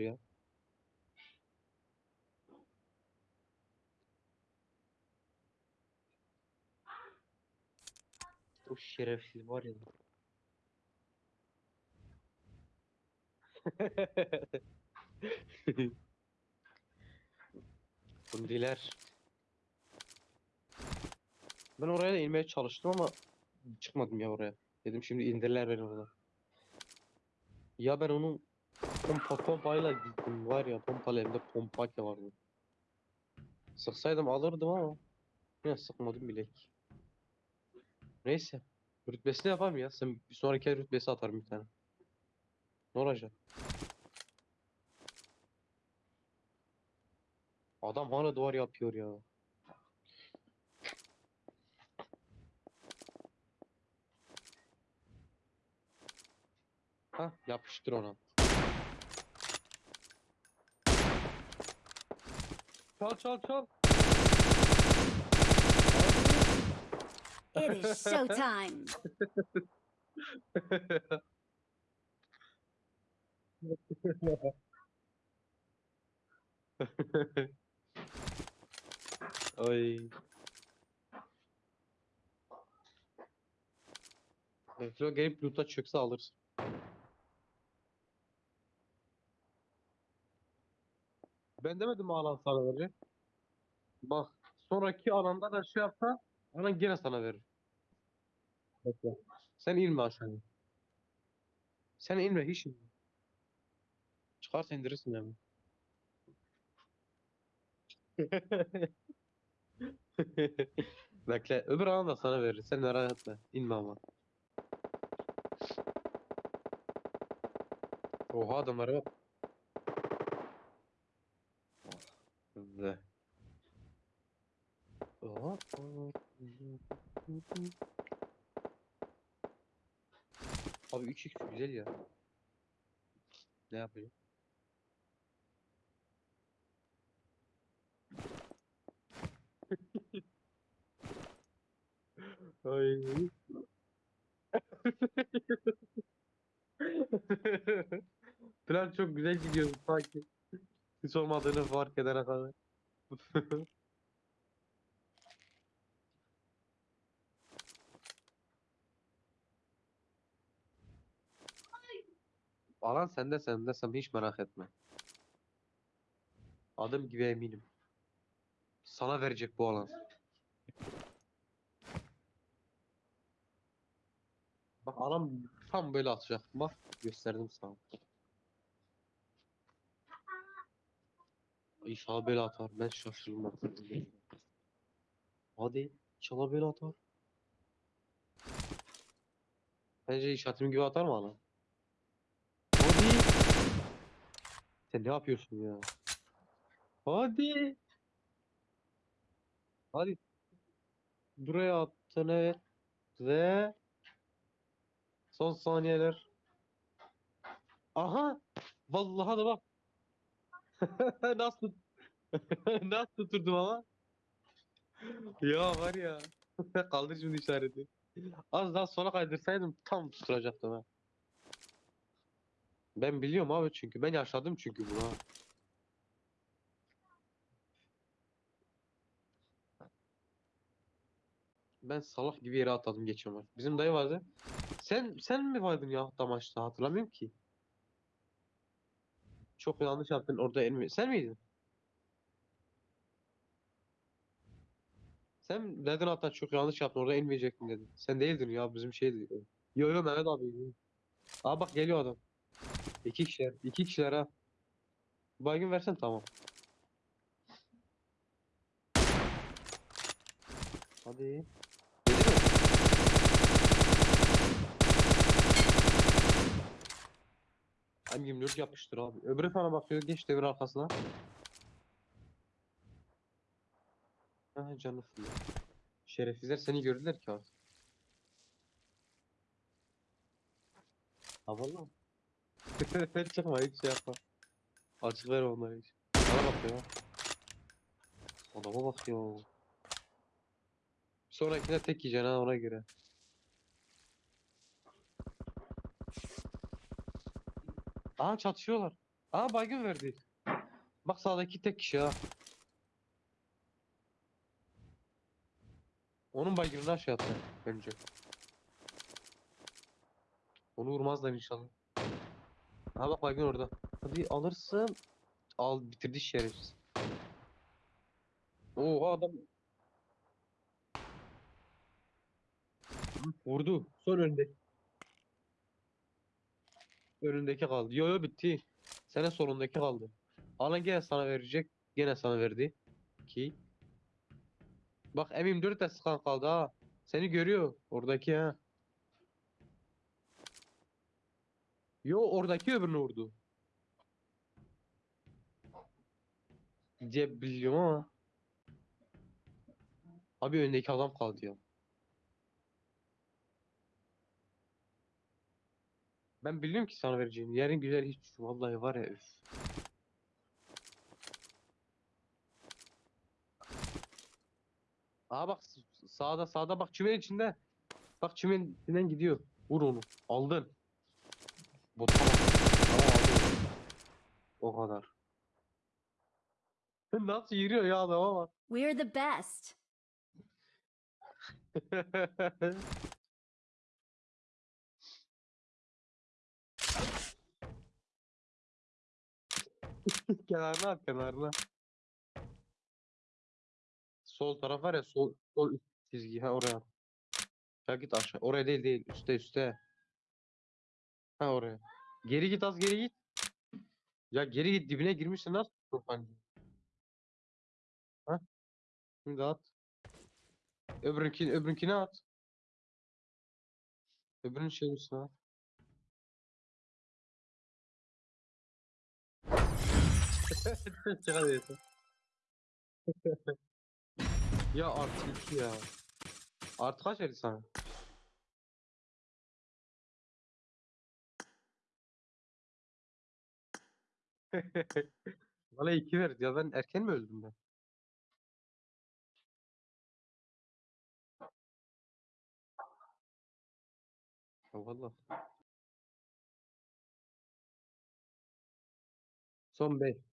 ya. O şerefsiz var ya. Bundiler. Ben oraya da inmeye çalıştım ama çıkmadım ya oraya. Dedim şimdi indirler beni orada. Ya ben onun pompa pompayla gittim var ya pompalı elimde pompa ki vardı. Sıksaydım alırdım ama yine sıkmadım bile. Neyse. Rütbesini yapalım ya. Sen bir sonraki rütbesi atarım bir tane. Ne olacak? Adam hala duvar yapıyor ya. Ha yapıştır ona. Çal çal çal. It is showtime. Ay. Reflo gelip loot'a çökse alırsın. Ben demedim mi alan sana verecek? Bak sonraki alanda da şey yapsa alan gene sana verir. Bekle. Sen inme aşağıya. Sen inme hiç inme. Çıkarsa indirirsin hemen. Bekle öbür alan da sana verir. Sen merak etme. İnme ama. Oha adamlara bak. Oha. Abi 3x güzel ya. Ne yapıyor? Ay. Plan çok güzel gidiyor sanki. Hiç olmadığını fark edene kadar. Alan sende sende sen hiç merak etme. Adım gibi eminim. Sana verecek bu alan. Bak alan tam böyle atacak. Bak gösterdim sana. İnşallah böyle atar. Ben şaşırdım. Hadi inşallah böyle atar. Bence işaretim gibi atar mı alan? Hadi. Sen ne yapıyorsun ya? Hadi. Hadi. Buraya attın evet. Ve son saniyeler. Aha. Vallahi da bak. Nasıl nasıl tuturdum ama? Ya var ya. Kaldır şimdi işareti. Az daha sola kaydırsaydım tam tutturacaktım ha. Ben biliyorum abi çünkü ben yaşadım çünkü bunu. Ben salak gibi yere atladım maç. Bizim dayı vardı. Sen sen mi vardın ya maçta hatırlamıyorum ki. Çok yanlış yaptın orada elmi. Sen miydin? Sen dedin hatta çok yanlış yaptın orada inmeyecektin dedin. Sen değildin ya bizim şeydi. Yo yo Mehmet abi. Aa bak geliyor adam. İki kişiler. iki kişiler ha. Baygın versen tamam. Hadi. Yedi mi? Hem 24 yapmıştır abi. Öbürü sana bakıyor. Geç devir arkasına. Ha canı fırlıyor. Şerefsizler seni gördüler ki artık. Ha valla. Çıkma hiç şey yapma. Açık ver onları hiç. Bana bak ya. Adama bak ya. Sonrakine tek yiyeceksin ha ona göre. Aa çatışıyorlar. Aa baygın verdi. Bak sağdaki tek kişi ha. Onun baygınını aşağı attı önce. Onu vurmazlar inşallah. Ha bak baygın orada. Hadi alırsın. Al bitirdi şerefsiz. Oo adam vurdu. Son önünde. Önündeki kaldı. Yo yo bitti. Sene sonundaki kaldı. Alan gene sana verecek. Gene sana verdi. Ki. Bak M24 de sıkan kaldı ha. Seni görüyor. Oradaki ha. Yo oradaki öbürünü vurdu. Diye biliyorum ama. Abi öndeki adam kaldı ya. Ben biliyorum ki sana vereceğim. Yerin güzel hiç vallahi var ya üf. Aa bak sağda sağda bak çimenin içinde. Bak çimenin içinden gidiyor. Vur onu. Aldın. Bota bak. Tamam aldın. O kadar. Nasıl yürüyor ya adama bak. We're the best. kenarına at kenarına. Sol taraf var ya sol, sol üst çizgi ha oraya. Ya git aşağı. Oraya değil değil. Üste üste. Ha oraya. Geri git az geri git. Ya geri git dibine girmişsin nasıl tutuyorsun pancı? Ha? Şimdi at. Öbürünkini, öbürünkini at. Öbürünün şeyin üstüne at. Ya artı 3 ya. Artı kaç verdi sana? Bana 2 verdi ya ben erken mi öldüm ben? Ya valla. Son 5.